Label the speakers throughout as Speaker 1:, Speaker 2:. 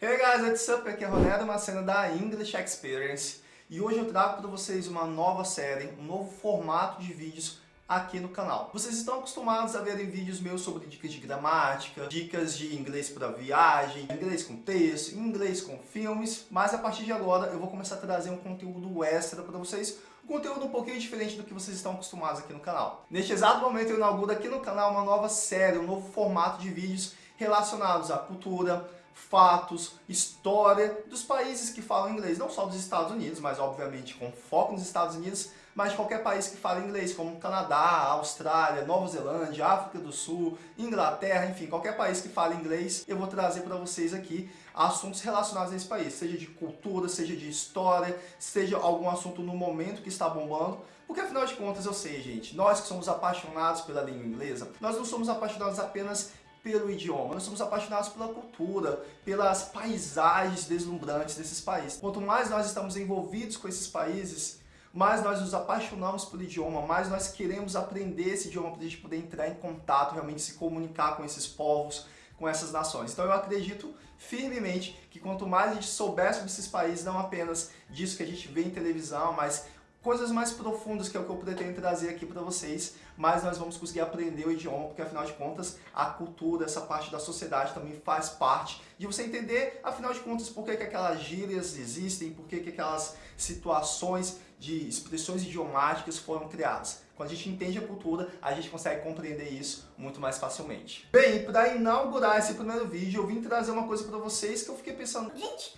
Speaker 1: Hey guys, what's up? Aqui é Ronaldo Macena da English Experience e hoje eu trago para vocês uma nova série, um novo formato de vídeos aqui no canal. Vocês estão acostumados a verem vídeos meus sobre dicas de gramática, dicas de inglês para viagem, inglês com texto, inglês com filmes, mas a partir de agora eu vou começar a trazer um conteúdo extra para vocês, um conteúdo um pouquinho diferente do que vocês estão acostumados aqui no canal. Neste exato momento eu inauguro aqui no canal uma nova série, um novo formato de vídeos relacionados à cultura, fatos, história dos países que falam inglês, não só dos Estados Unidos, mas obviamente com foco nos Estados Unidos, mas de qualquer país que fala inglês, como Canadá, Austrália, Nova Zelândia, África do Sul, Inglaterra, enfim, qualquer país que fala inglês, eu vou trazer para vocês aqui assuntos relacionados a esse país, seja de cultura, seja de história, seja algum assunto no momento que está bombando, porque afinal de contas eu sei, gente, nós que somos apaixonados pela língua inglesa, nós não somos apaixonados apenas pelo idioma, nós somos apaixonados pela cultura, pelas paisagens deslumbrantes desses países. Quanto mais nós estamos envolvidos com esses países, mais nós nos apaixonamos pelo idioma, mais nós queremos aprender esse idioma para a gente poder entrar em contato, realmente se comunicar com esses povos, com essas nações. Então eu acredito firmemente que quanto mais a gente souber sobre esses países, não apenas disso que a gente vê em televisão, mas coisas mais profundas que é o que eu pretendo trazer aqui para vocês, mas nós vamos conseguir aprender o idioma, porque afinal de contas a cultura, essa parte da sociedade também faz parte de você entender, afinal de contas, por que, que aquelas gírias existem, por que, que aquelas situações de expressões idiomáticas foram criadas. Quando a gente entende a cultura, a gente consegue compreender isso muito mais facilmente. Bem, para inaugurar esse primeiro vídeo, eu vim trazer uma coisa para vocês que eu fiquei pensando...
Speaker 2: Gente,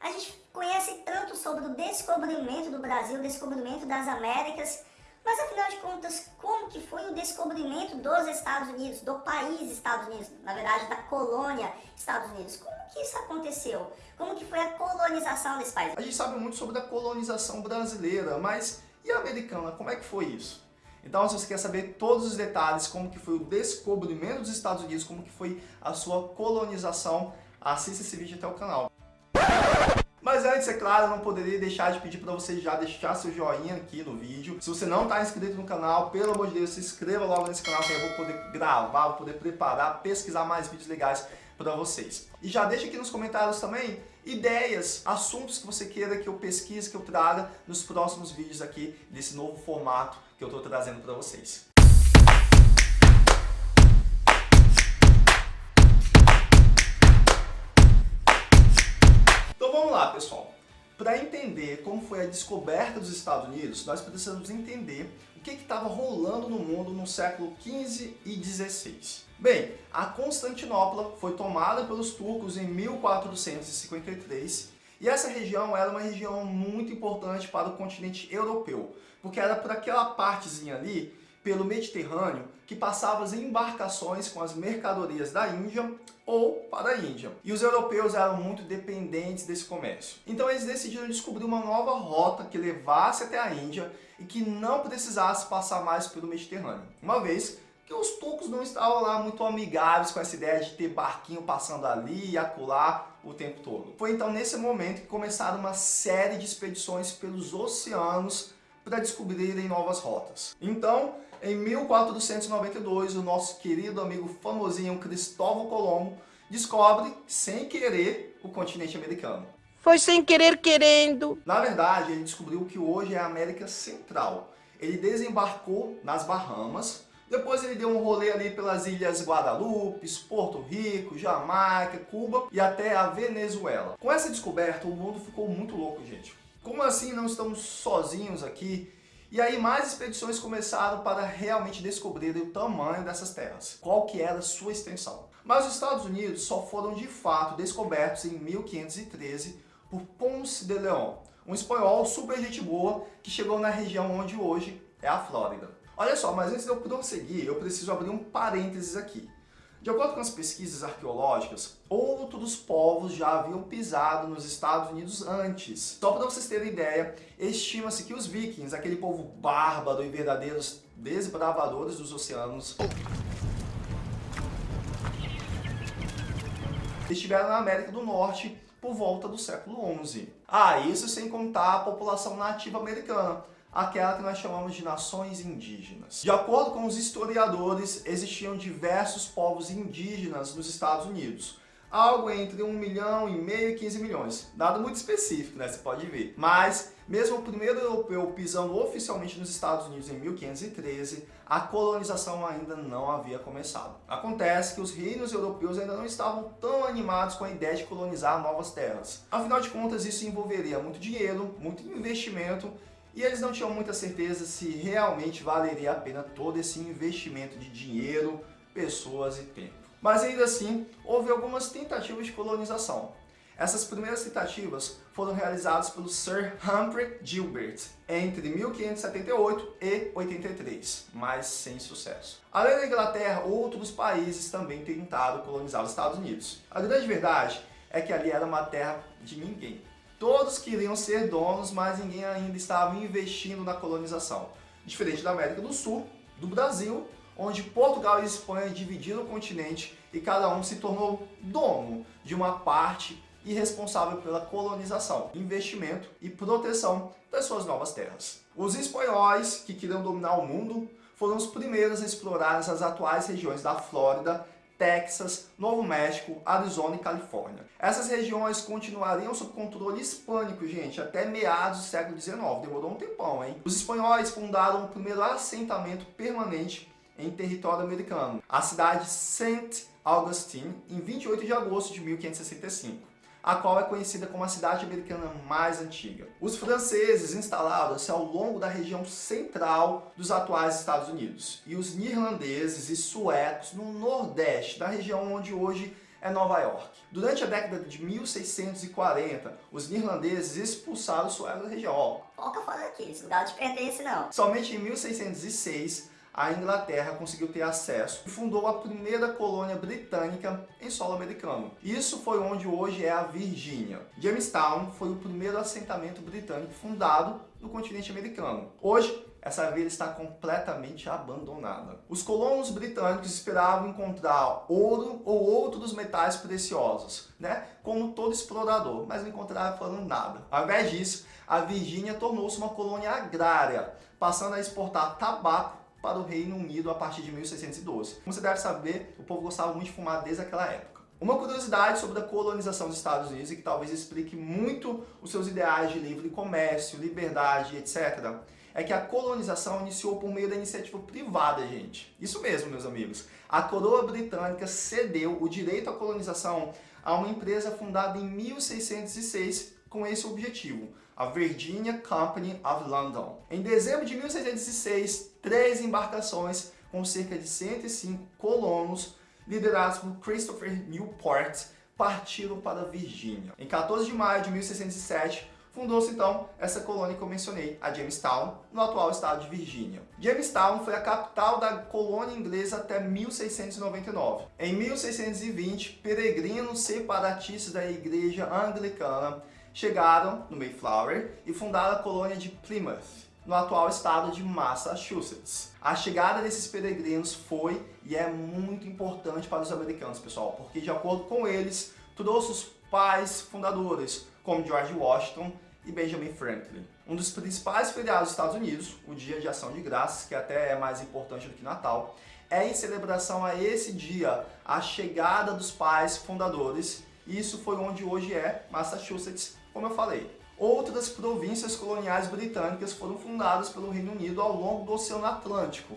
Speaker 2: a gente conhece tanto sobre o descobrimento do Brasil, o descobrimento das Américas, mas afinal de contas, como que foi o descobrimento dos Estados Unidos, do país Estados Unidos, na verdade da colônia Estados Unidos? Como que isso aconteceu? Como que foi a colonização desse país?
Speaker 1: A gente sabe muito sobre a colonização brasileira, mas e a americana? Como é que foi isso? Então, se você quer saber todos os detalhes, como que foi o descobrimento dos Estados Unidos, como que foi a sua colonização, assista esse vídeo até o canal. Mas antes, é claro, não poderia deixar de pedir para você já deixar seu joinha aqui no vídeo. Se você não está inscrito no canal, pelo amor de Deus, se inscreva logo nesse canal que eu vou poder gravar, vou poder preparar, pesquisar mais vídeos legais para vocês. E já deixa aqui nos comentários também ideias, assuntos que você queira que eu pesquise, que eu traga nos próximos vídeos aqui desse novo formato que eu estou trazendo para vocês. Pessoal. Para entender como foi a descoberta dos Estados Unidos, nós precisamos entender o que estava rolando no mundo no século XV e XVI. Bem, a Constantinopla foi tomada pelos turcos em 1453 e essa região era uma região muito importante para o continente europeu, porque era por aquela partezinha ali pelo Mediterrâneo que passavam as embarcações com as mercadorias da Índia ou para a Índia. E os europeus eram muito dependentes desse comércio. Então eles decidiram descobrir uma nova rota que levasse até a Índia e que não precisasse passar mais pelo Mediterrâneo. Uma vez que os turcos não estavam lá muito amigáveis com essa ideia de ter barquinho passando ali e acolá o tempo todo. Foi então nesse momento que começaram uma série de expedições pelos oceanos para descobrirem novas rotas. Então, em 1492, o nosso querido amigo famosinho Cristóvão Colombo descobre, sem querer, o continente americano.
Speaker 3: Foi sem querer querendo.
Speaker 1: Na verdade, ele descobriu que hoje é a América Central. Ele desembarcou nas Bahamas, depois ele deu um rolê ali pelas ilhas Guadalupe, Porto Rico, Jamaica, Cuba e até a Venezuela. Com essa descoberta, o mundo ficou muito louco, gente. Como assim não estamos sozinhos aqui e aí mais expedições começaram para realmente descobrir o tamanho dessas terras, qual que era sua extensão. Mas os Estados Unidos só foram de fato descobertos em 1513 por Ponce de León, um espanhol super gente boa que chegou na região onde hoje é a Flórida. Olha só, mas antes de eu prosseguir, eu preciso abrir um parênteses aqui. De acordo com as pesquisas arqueológicas, outros povos já haviam pisado nos Estados Unidos antes. Só para vocês terem ideia, estima-se que os vikings, aquele povo bárbaro e verdadeiros desbravadores dos oceanos, estiveram na América do Norte por volta do século XI. Ah, isso sem contar a população nativa americana, aquela que nós chamamos de nações indígenas. De acordo com os historiadores, existiam diversos povos indígenas nos Estados Unidos, algo entre 1 milhão e meio e 15 milhões. Dado muito específico, né? Você pode ver. Mas, mesmo o primeiro europeu pisando oficialmente nos Estados Unidos em 1513, a colonização ainda não havia começado. Acontece que os reinos europeus ainda não estavam tão animados com a ideia de colonizar novas terras. Afinal de contas, isso envolveria muito dinheiro, muito investimento e eles não tinham muita certeza se realmente valeria a pena todo esse investimento de dinheiro, pessoas e tempo. Mas ainda assim, houve algumas tentativas de colonização. Essas primeiras tentativas foram realizadas pelo Sir Humphrey Gilbert entre 1578 e 83, mas sem sucesso. Além da Inglaterra, outros países também tentaram colonizar os Estados Unidos. A grande verdade é que ali era uma terra de ninguém. Todos queriam ser donos, mas ninguém ainda estava investindo na colonização. Diferente da América do Sul, do Brasil, onde Portugal e Espanha dividiram o continente e cada um se tornou dono de uma parte e responsável pela colonização, investimento e proteção das suas novas terras. Os espanhóis, que queriam dominar o mundo, foram os primeiros a explorar as atuais regiões da Flórida Texas, Novo México, Arizona e Califórnia. Essas regiões continuariam sob controle hispânico, gente, até meados do século XIX. Demorou um tempão, hein? Os espanhóis fundaram o primeiro assentamento permanente em território americano, a cidade St. Augustine, em 28 de agosto de 1565 a qual é conhecida como a cidade americana mais antiga. Os franceses instalaram-se ao longo da região central dos atuais Estados Unidos, e os neerlandeses e suecos no nordeste, da região onde hoje é Nova York. Durante a década de 1640, os neerlandeses expulsaram os suecos da região.
Speaker 2: Pouca fora daqui, esse lugar de pertence não.
Speaker 1: Somente em 1606, a Inglaterra conseguiu ter acesso e fundou a primeira colônia britânica em solo americano. Isso foi onde hoje é a Virgínia. Jamestown foi o primeiro assentamento britânico fundado no continente americano. Hoje, essa vila está completamente abandonada. Os colonos britânicos esperavam encontrar ouro ou outros metais preciosos, né? como todo explorador, mas não encontraram nada. Ao invés disso, a Virgínia tornou-se uma colônia agrária, passando a exportar tabaco para o Reino Unido a partir de 1612. Como você deve saber, o povo gostava muito de fumar desde aquela época. Uma curiosidade sobre a colonização dos Estados Unidos e que talvez explique muito os seus ideais de livre comércio, liberdade, etc., é que a colonização iniciou por meio da iniciativa privada, gente. Isso mesmo, meus amigos. A coroa britânica cedeu o direito à colonização a uma empresa fundada em 1606 com esse objetivo, a Virginia Company of London. Em dezembro de 1606, três embarcações com cerca de 105 colonos, liderados por Christopher Newport, partiram para a Virgínia. Em 14 de maio de 1607, fundou-se então essa colônia que eu mencionei, a Jamestown, no atual estado de Virgínia. Jamestown foi a capital da colônia inglesa até 1699. Em 1620, peregrinos separatistas da igreja anglicana chegaram no Mayflower e fundaram a colônia de Plymouth, no atual estado de Massachusetts. A chegada desses peregrinos foi e é muito importante para os americanos, pessoal, porque de acordo com eles, trouxe os pais fundadores, como George Washington e Benjamin Franklin. Um dos principais feriados dos Estados Unidos, o Dia de Ação de Graças, que até é mais importante do que Natal, é em celebração a esse dia, a chegada dos pais fundadores. Isso foi onde hoje é Massachusetts, como eu falei. Outras províncias coloniais britânicas foram fundadas pelo Reino Unido ao longo do Oceano Atlântico.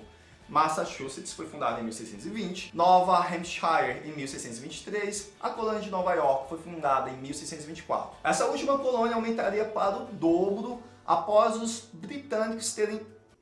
Speaker 1: Massachusetts foi fundada em 1620, Nova Hampshire em 1623, a colônia de Nova York foi fundada em 1624. Essa última colônia aumentaria para o dobro após os britânicos terem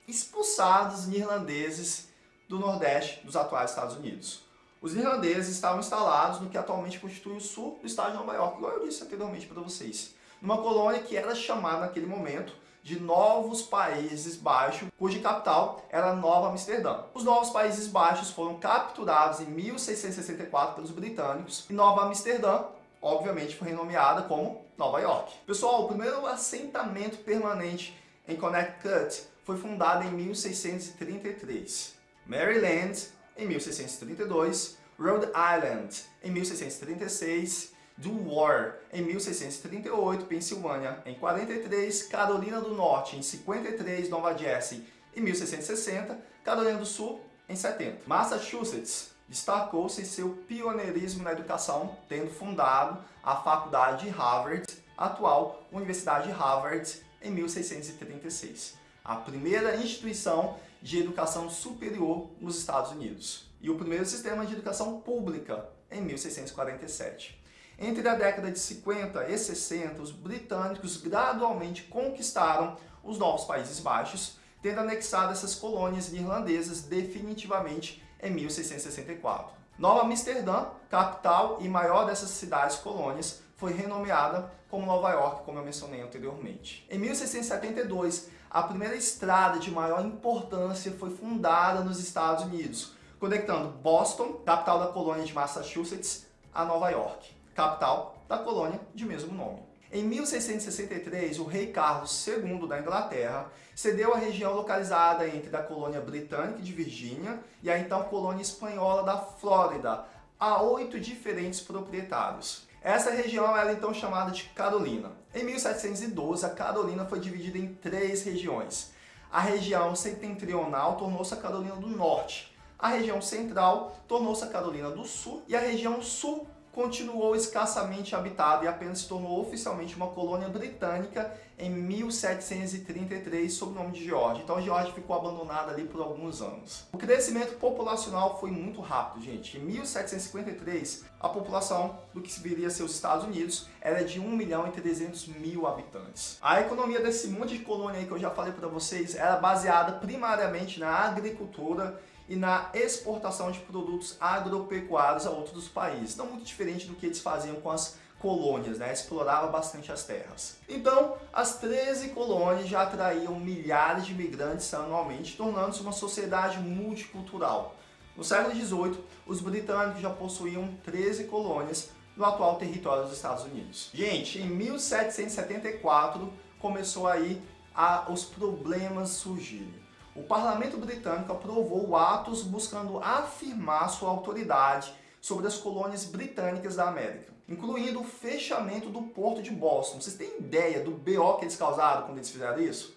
Speaker 1: expulsado os irlandeses do nordeste dos atuais Estados Unidos. Os irlandeses estavam instalados no que atualmente constitui o sul do estado de Nova York, igual eu disse anteriormente para vocês numa colônia que era chamada naquele momento de Novos Países Baixos, cuja capital era Nova Amsterdã. Os Novos Países Baixos foram capturados em 1664 pelos britânicos e Nova Amsterdã, obviamente, foi renomeada como Nova York. Pessoal, o primeiro assentamento permanente em Connecticut foi fundado em 1633. Maryland, em 1632, Rhode Island, em 1636 do War em 1638, Pensilvânia em 43, Carolina do Norte em 53, Nova Jersey em 1660, Carolina do Sul em 70. Massachusetts destacou-se seu pioneirismo na educação, tendo fundado a Faculdade de Harvard, atual Universidade de Harvard, em 1636, a primeira instituição de educação superior nos Estados Unidos e o primeiro sistema de educação pública em 1647. Entre a década de 50 e 60, os britânicos gradualmente conquistaram os novos Países Baixos, tendo anexado essas colônias irlandesas definitivamente em 1664. Nova Amsterdã, capital e maior dessas cidades colônias, foi renomeada como Nova York, como eu mencionei anteriormente. Em 1672, a primeira estrada de maior importância foi fundada nos Estados Unidos, conectando Boston, capital da colônia de Massachusetts, a Nova York, capital da colônia de mesmo nome. Em 1663, o rei Carlos II da Inglaterra cedeu a região localizada entre a colônia britânica de Virgínia e a então colônia espanhola da Flórida a oito diferentes proprietários. Essa região era então chamada de Carolina. Em 1712, a Carolina foi dividida em três regiões. A região setentrional tornou-se a Carolina do Norte, a região central tornou-se a Carolina do Sul e a região sul continuou escassamente habitada e apenas se tornou oficialmente uma colônia britânica em 1733 sob o nome de Geórgia. Então a Geórgia ficou abandonada ali por alguns anos. O crescimento populacional foi muito rápido, gente. Em 1753, a população do que viria a ser os Estados Unidos era de 1 milhão e 300 mil habitantes. A economia desse monte de colônia aí que eu já falei para vocês era baseada primariamente na agricultura e na exportação de produtos agropecuários a outros países. Não muito diferente do que eles faziam com as colônias, né? explorava bastante as terras. Então, as 13 colônias já atraíam milhares de imigrantes anualmente, tornando-se uma sociedade multicultural. No século XVIII, os britânicos já possuíam 13 colônias no atual território dos Estados Unidos. Gente, em 1774 começou aí a, os problemas surgirem o parlamento britânico aprovou atos buscando afirmar sua autoridade sobre as colônias britânicas da América, incluindo o fechamento do porto de Boston. Vocês têm ideia do BO que eles causaram quando eles fizeram isso?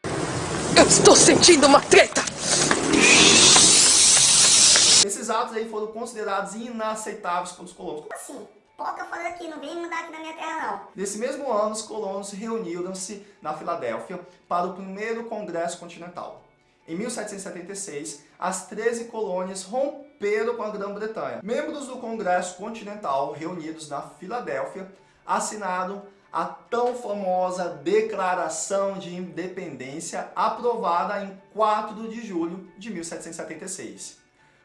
Speaker 3: Eu estou sentindo uma treta!
Speaker 1: Esses atos aí foram considerados inaceitáveis pelos colonos.
Speaker 2: Como assim? Poca fora daqui, não vem mandar aqui na minha terra não.
Speaker 1: Nesse mesmo ano, os colonos reuniram-se na Filadélfia para o primeiro Congresso Continental. Em 1776, as 13 colônias romperam com a Grã-Bretanha. Membros do Congresso Continental, reunidos na Filadélfia, assinaram a tão famosa Declaração de Independência, aprovada em 4 de julho de 1776.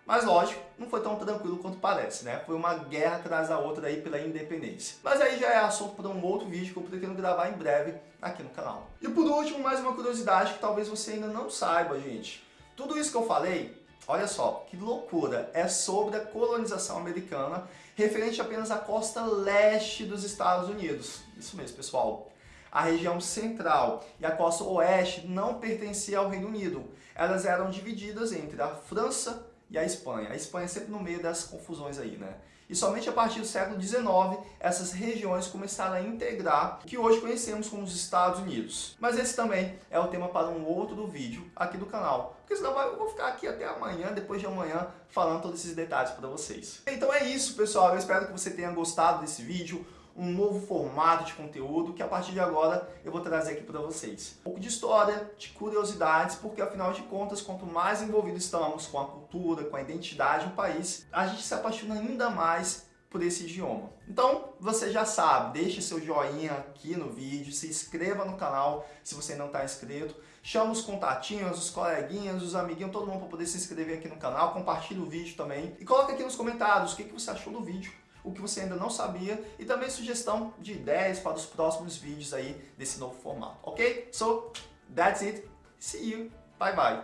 Speaker 1: Mas lógico, não foi tão tranquilo quanto parece, né? Foi uma guerra atrás da outra aí pela independência. Mas aí já é assunto para um outro vídeo que eu pretendo gravar em breve aqui no canal. E por último, mais uma curiosidade que talvez você ainda não saiba, gente. Tudo isso que eu falei, olha só, que loucura, é sobre a colonização americana referente apenas à costa leste dos Estados Unidos. Isso mesmo, pessoal. A região central e a costa oeste não pertenciam ao Reino Unido. Elas eram divididas entre a França e a Espanha. A Espanha é sempre no meio das confusões aí, né? E somente a partir do século XIX, essas regiões começaram a integrar o que hoje conhecemos como os Estados Unidos. Mas esse também é o tema para um outro vídeo aqui do canal. Porque senão eu vou ficar aqui até amanhã, depois de amanhã, falando todos esses detalhes para vocês. Então é isso, pessoal. Eu espero que você tenha gostado desse vídeo um novo formato de conteúdo que a partir de agora eu vou trazer aqui para vocês. Um pouco de história, de curiosidades, porque afinal de contas, quanto mais envolvidos estamos com a cultura, com a identidade do país, a gente se apaixona ainda mais por esse idioma. Então, você já sabe, deixe seu joinha aqui no vídeo, se inscreva no canal se você não está inscrito, chama os contatinhos, os coleguinhas, os amiguinhos, todo mundo para poder se inscrever aqui no canal, compartilhe o vídeo também e coloca aqui nos comentários o que, que você achou do vídeo o que você ainda não sabia e também sugestão de ideias para os próximos vídeos aí desse novo formato, ok? So, that's it. See you. Bye bye.